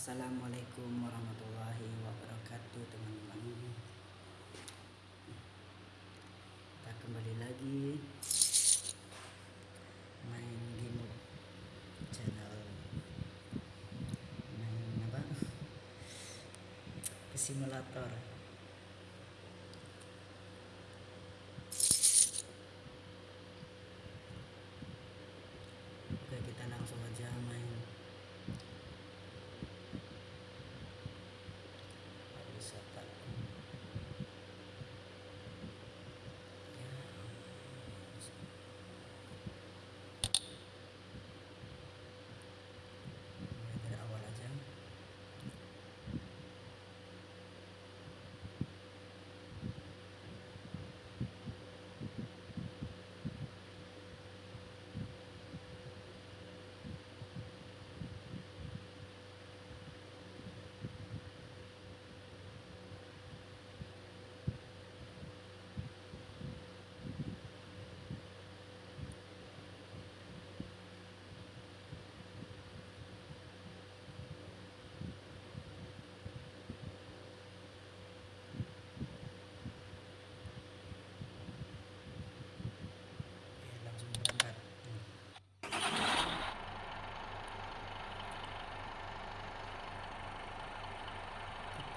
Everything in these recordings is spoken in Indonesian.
Assalamualaikum warahmatullahi wabarakatuh teman-teman. Kita kembali lagi Main game channel Main apa? Simulator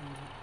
Mm-hmm.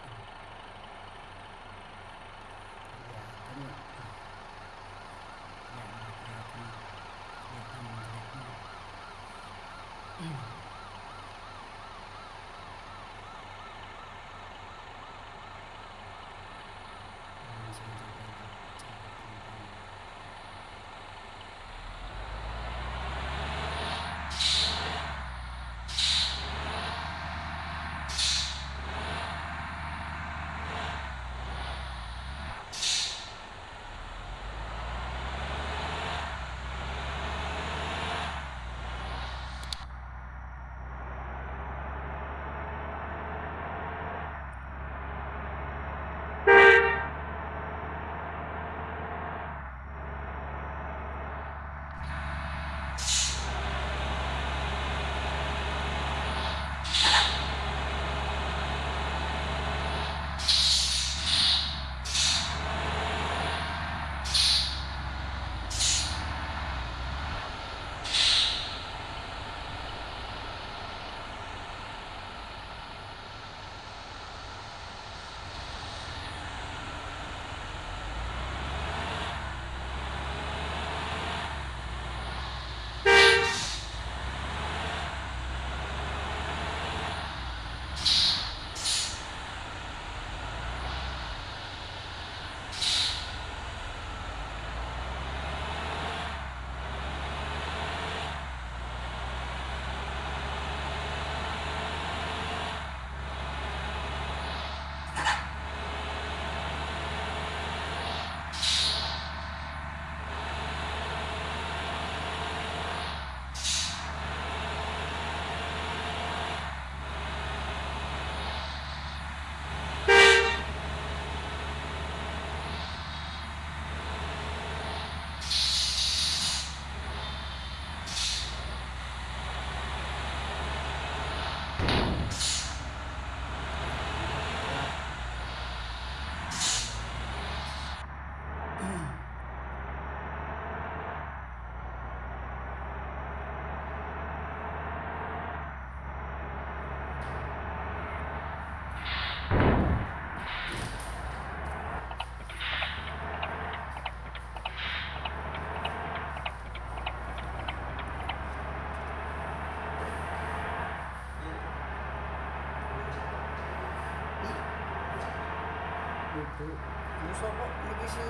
Musuh kok iki si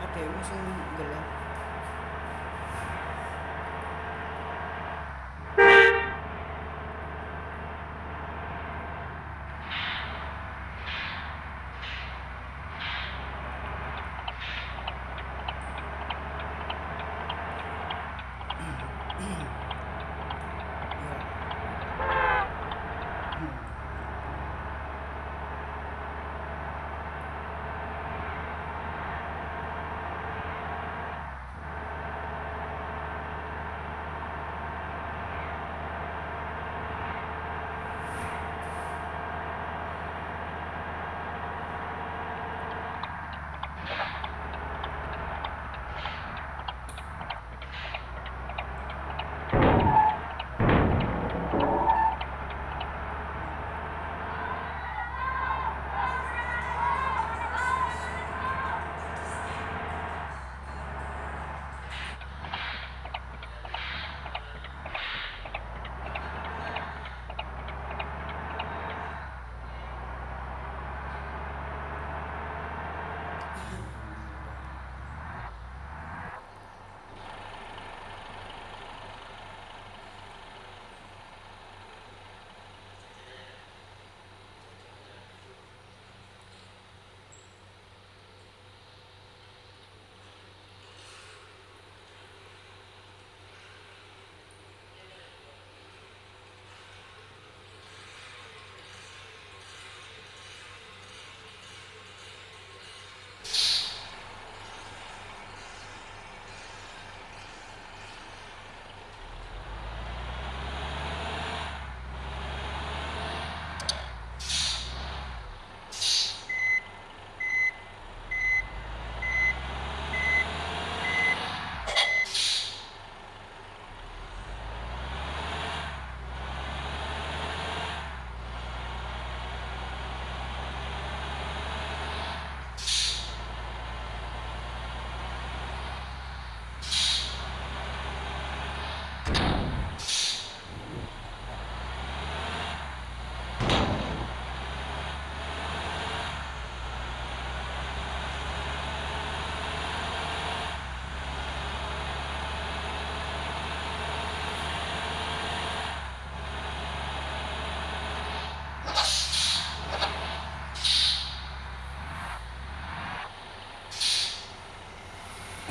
ada musuh gelap